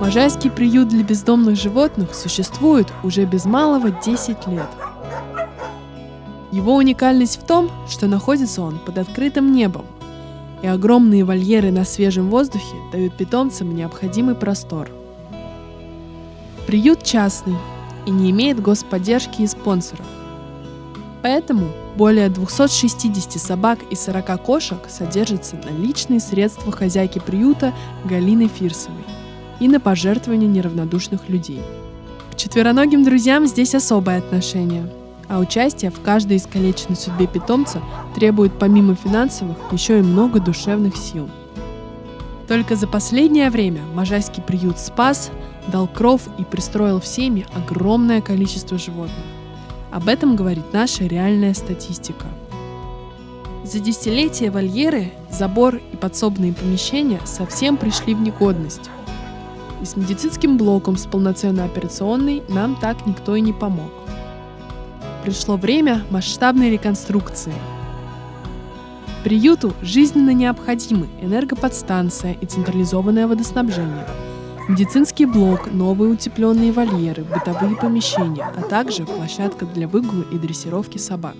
Можайский приют для бездомных животных существует уже без малого 10 лет. Его уникальность в том, что находится он под открытым небом, и огромные вольеры на свежем воздухе дают питомцам необходимый простор. Приют частный и не имеет господдержки и спонсоров. Поэтому более 260 собак и 40 кошек содержатся на личные средства хозяйки приюта Галины Фирсовой – и на пожертвования неравнодушных людей. К четвероногим друзьям здесь особое отношение, а участие в каждой искалеченной судьбе питомца требует помимо финансовых еще и много душевных сил. Только за последнее время Можайский приют спас, дал кров и пристроил в семьи огромное количество животных. Об этом говорит наша реальная статистика. За десятилетия вольеры, забор и подсобные помещения совсем пришли в негодность и с медицинским блоком с полноценной операционной нам так никто и не помог. Пришло время масштабной реконструкции. Приюту жизненно необходимы энергоподстанция и централизованное водоснабжение, медицинский блок, новые утепленные вольеры, бытовые помещения, а также площадка для выгула и дрессировки собак.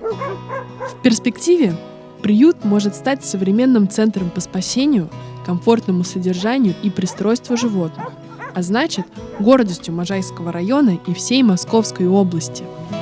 В перспективе приют может стать современным центром по спасению – комфортному содержанию и пристройству животных, а значит гордостью Можайского района и всей Московской области –